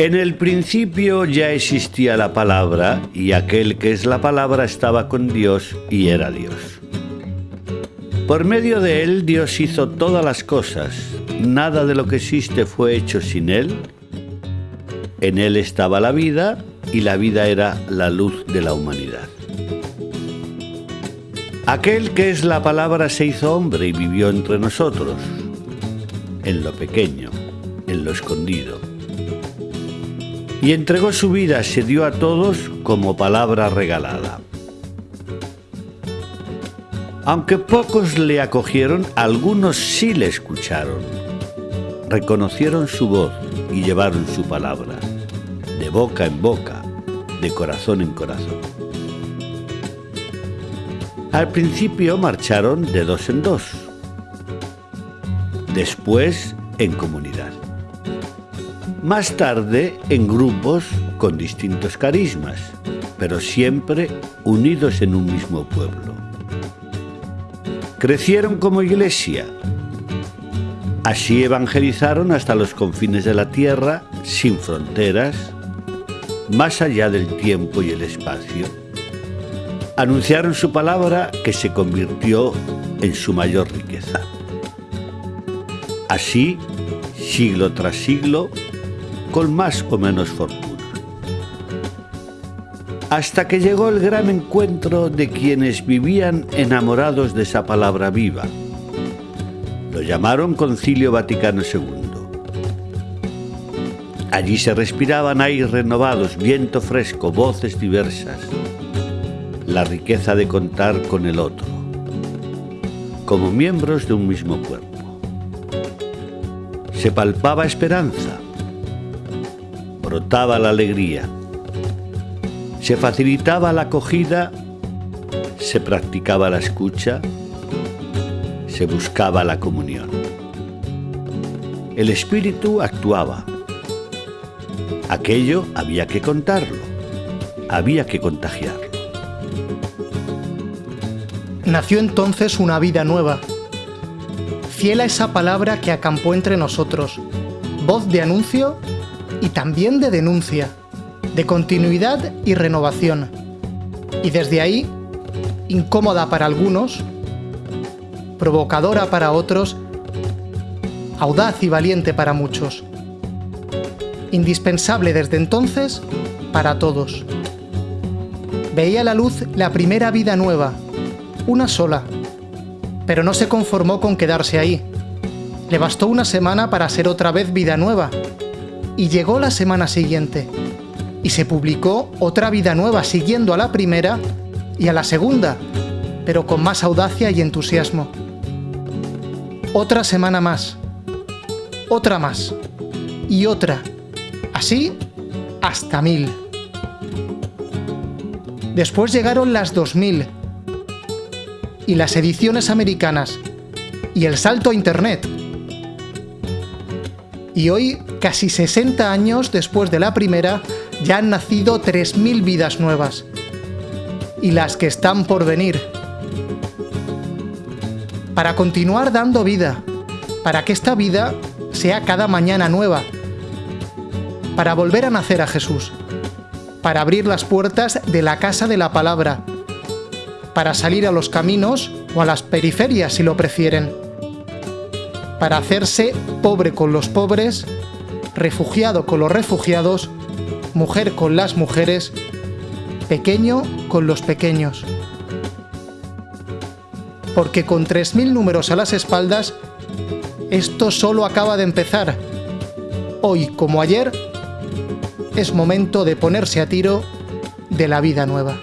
En el principio ya existía la palabra y aquel que es la palabra estaba con Dios y era Dios. Por medio de él Dios hizo todas las cosas. Nada de lo que existe fue hecho sin él. En él estaba la vida y la vida era la luz de la humanidad. Aquel que es la palabra se hizo hombre y vivió entre nosotros, en lo pequeño, en lo escondido y entregó su vida, se dio a todos como palabra regalada. Aunque pocos le acogieron, algunos sí le escucharon. Reconocieron su voz y llevaron su palabra, de boca en boca, de corazón en corazón. Al principio marcharon de dos en dos, después en comunidad más tarde en grupos con distintos carismas, pero siempre unidos en un mismo pueblo. Crecieron como iglesia. Así evangelizaron hasta los confines de la tierra, sin fronteras, más allá del tiempo y el espacio. Anunciaron su palabra que se convirtió en su mayor riqueza. Así, siglo tras siglo, con más o menos fortuna. Hasta que llegó el gran encuentro de quienes vivían enamorados de esa palabra viva. Lo llamaron Concilio Vaticano II. Allí se respiraban aires renovados, viento fresco, voces diversas, la riqueza de contar con el otro, como miembros de un mismo cuerpo. Se palpaba esperanza, brotaba la alegría. Se facilitaba la acogida, se practicaba la escucha, se buscaba la comunión. El espíritu actuaba. Aquello había que contarlo, había que contagiarlo. Nació entonces una vida nueva, fiel esa palabra que acampó entre nosotros, voz de anuncio y también de denuncia, de continuidad y renovación. Y desde ahí, incómoda para algunos, provocadora para otros, audaz y valiente para muchos. Indispensable desde entonces para todos. Veía la luz la primera vida nueva, una sola, pero no se conformó con quedarse ahí. Le bastó una semana para ser otra vez vida nueva, y llegó la semana siguiente. Y se publicó otra vida nueva siguiendo a la primera y a la segunda, pero con más audacia y entusiasmo. Otra semana más. Otra más. Y otra. Así hasta mil. Después llegaron las 2000 y las ediciones americanas y el salto a Internet y hoy, casi 60 años después de la primera, ya han nacido 3.000 vidas nuevas. Y las que están por venir. Para continuar dando vida, para que esta vida sea cada mañana nueva, para volver a nacer a Jesús, para abrir las puertas de la casa de la palabra, para salir a los caminos o a las periferias si lo prefieren para hacerse pobre con los pobres, refugiado con los refugiados, mujer con las mujeres, pequeño con los pequeños. Porque con 3.000 números a las espaldas, esto solo acaba de empezar. Hoy, como ayer, es momento de ponerse a tiro de la vida nueva.